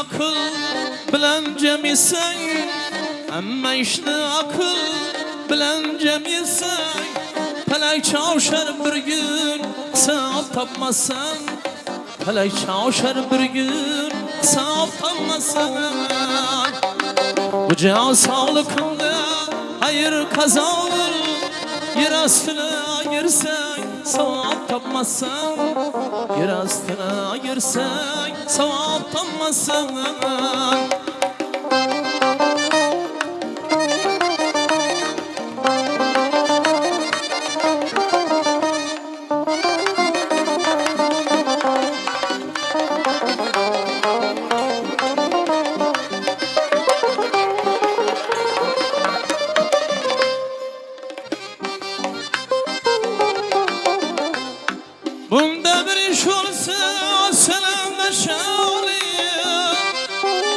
aql bilan jam yesang hamma ishni aql bilan jam yesang palak choshar bir kun hisob topmasang palak choshar bir kun hisob topmasang bu can sağlıkında hayır kazanır yer astına girsek sevap tapmazsan yer astına girsek sevap tapmazsan Bunda bir iş olsa selamlaşalım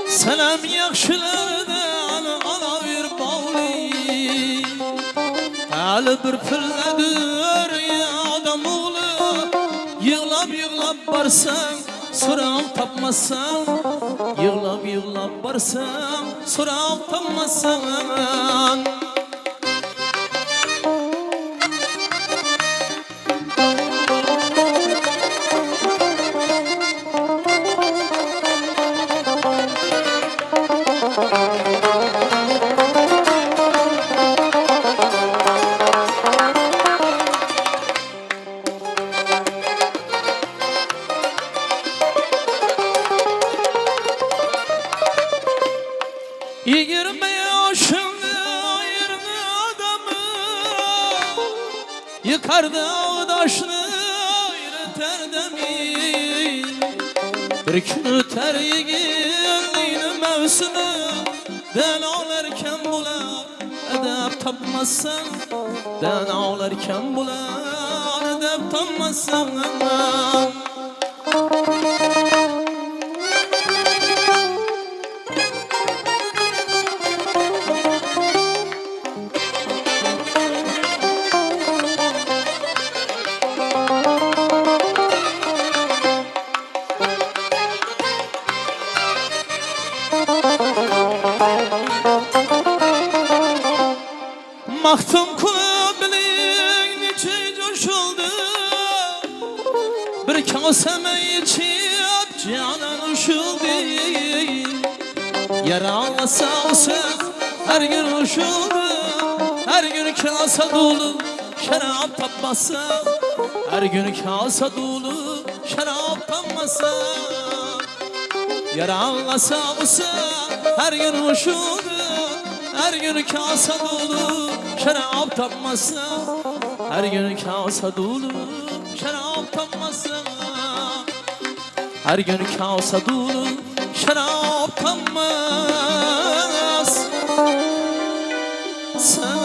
Selam yaxshilardan olaver bog'li Hali bir pilladir odam o'g'li Yig'lab yig'lab borsang so'roq topmasang Yig'lab yig'lab borsang so'roq topmasang Yigirme yaşında ayırdı adamı Yıkardı ağdaşını yürüter demi Bir gün öter yiğitliğinin mevsimi Den ağlarken bular edep tapmazsan Den ağlarken bular edep tapmazsan Maktım kulu bilin içi coşuldu. Bir kaseme içip canan uşuldu Yaralasa olsa her gün uşuldu Her gün kasa dolu şarap tapmasa. Her gün kasa dolu şarap tapmasa. Yaralasa olsa her gün uşuldu her gün kasa dolu şarap tapmasın Her gün kasa dolu şarap tapmasın Her gün kasa dolu şarap tapmaz Sen